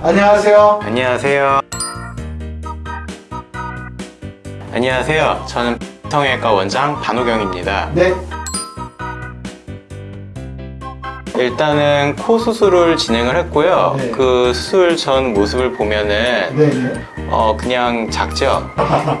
안녕하세요. 안녕하세요. 안녕하세요. 저는 성형외과 원장 반호경입니다. 네. 일단은 코 수술을 진행을 했고요. 네. 그 수술 전 모습을 보면은 네네. 어 그냥 작죠.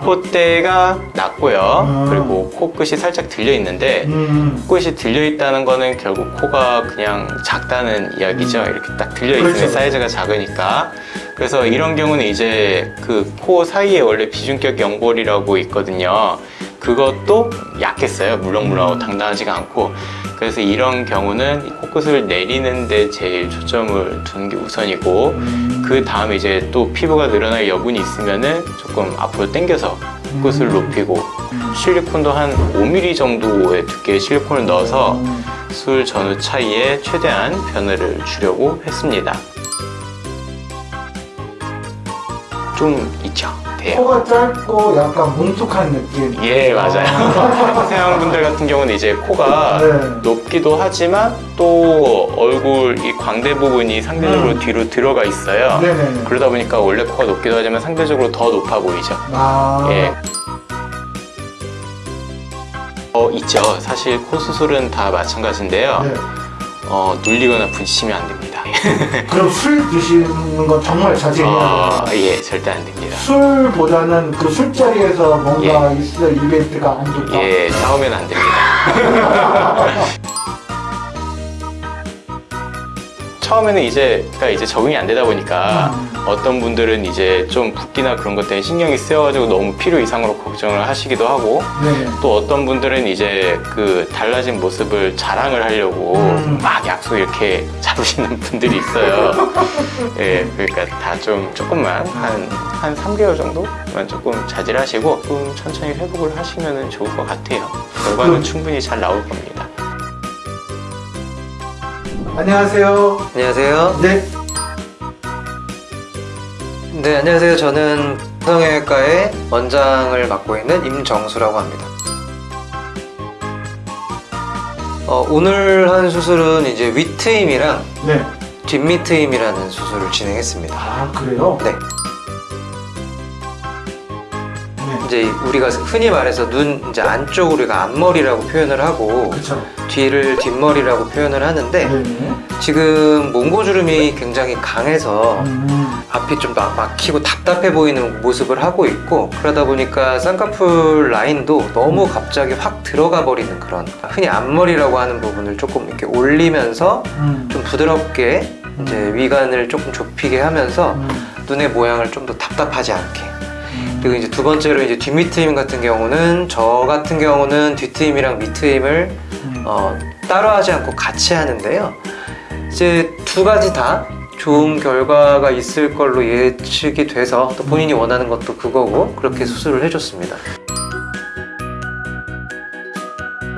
콧대가 낮고요. 아. 그리고 코끝이 살짝 들려 있는데 음. 코끝이 들려 있다는 거는 결국 코가 그냥 작다는 이야기죠. 이렇게 딱 들려 있으면 그렇죠. 사이즈가 작으니까. 그래서 이런 경우는 이제 그 코 사이에 원래 비중격 연골이라고 있거든요. 그것도 약했어요. 물렁물렁하고 당당하지가 않고. 그래서 이런 경우는 이 코끝을 내리는 데 제일 초점을 두는 게 우선이고 음. 그 다음에 이제 또 피부가 늘어날 여분이 있으면 은 조금 앞으로 당겨서 코끝을 음. 높이고 음. 실리콘도 한 5mm 정도의 두께의 실리콘을 넣어서 음. 술 전후 차이에 최대한 변화를 주려고 했습니다. 좀 있죠? 돼요. 코가 짧고 약간 뭉툭한 느낌. 예, 맞아요. 서양분들 같은 경우는 이제 코가 네. 높기도 하지만 또 얼굴 이 광대 부분이 상대적으로 음. 뒤로 들어가 있어요. 네네네. 그러다 보니까 원래 코가 높기도 하지만 상대적으로 더 높아 보이죠. 아. 예. 어, 있죠. 사실 코 수술은 다 마찬가지인데요. 네. 어, 눌리거나 부딪히면 안 됩니다. 그럼 술 드시는 건 정말 자제해야 어, 돼요. 예, 절대 안 됩니다. 술보다는 그 술자리에서 뭔가 있을 이벤트가 안 좋다. 예, 싸우면 안 됩니다. 처음에는 이제, 그러니까 이제 적응이 안 되다 보니까 음. 어떤 분들은 이제 좀 붓기나 그런 것 때문에 신경이 쓰여가지고 너무 필요 이상으로 걱정을 하시기도 하고 네. 또 어떤 분들은 이제 그 달라진 모습을 자랑을 하려고 음. 막 약속 이렇게 잡으시는 분들이 있어요. 예, 그러니까 다 좀 조금만 한, 한 3개월 정도만 조금 자제하시고 조금 천천히 회복을 하시면 좋을 것 같아요. 결과는 음. 충분히 잘 나올 겁니다. 안녕하세요. 안녕하세요. 네. 네, 안녕하세요. 저는 성형외과의 원장을 맡고 있는 임정수라고 합니다. 어, 오늘 한 수술은 이제 윗트임이랑 네. 뒷밑트임이라는 수술을 진행했습니다. 아, 그래요? 네, 네. 이제 우리가 흔히 말해서 눈 이제 안쪽 우리가 앞머리라고 표현을 하고 그쵸. 뒤를 뒷머리라고 표현을 하는데 네네. 지금 몽고주름이 굉장히 강해서 음. 앞이 좀 막- 막히고 답답해 보이는 모습을 하고 있고 그러다 보니까 쌍꺼풀 라인도 너무 갑자기 확 들어가 버리는 그런 흔히 앞머리라고 하는 부분을 조금 이렇게 올리면서 음. 좀 부드럽게 이제 위관을 조금 좁히게 하면서 음. 눈의 모양을 좀 더 답답하지 않게 음. 그리고 이제 두 번째로 이제 뒷밑트임 같은 경우는 저 같은 경우는 뒷트임이랑 밑트임을 음. 어, 따로 하지 않고 같이 하는데요. 이제 두 가지 다 좋은 결과가 있을 걸로 예측이 돼서 또 본인이 원하는 것도 그거고 그렇게 수술을 해줬습니다.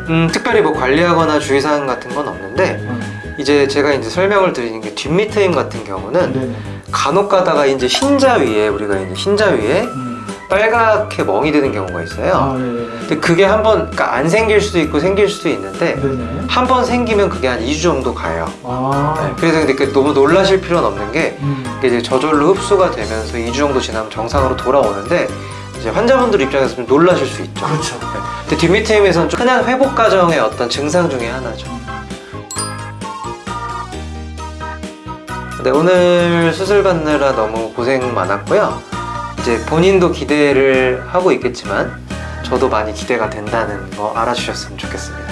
음, 특별히 뭐 관리하거나 주의사항 같은 건 없는데 음. 이제 제가 이제 설명을 드리는 게 뒷밑트임 같은 경우는. 간혹 가다가 이제 흰자 위에 우리가 이제 흰자 위에 음. 빨갛게 멍이 드는 경우가 있어요. 아, 네네. 근데 그게 한번 그러니까 안 생길 수도 있고 생길 수도 있는데. 한 번 생기면 그게 한 2주 정도 가요. 아. 네, 그래서 근데 그 너무 놀라실 필요는 없는 게 음. 이제 저절로 흡수가 되면서 2주 정도 지나면 정상으로 돌아오는데 이제 환자분들 입장에서 좀 놀라실 수 있죠. 그렇죠. 근데 뒷밑트임에서는 좀 흔한 회복 과정의 어떤 증상 중에 하나죠. 네, 오늘 수술 받느라 너무 고생 많았고요. 이제 본인도 기대를 하고 있겠지만 저도 많이 기대가 된다는 거 알아주셨으면 좋겠습니다. 네.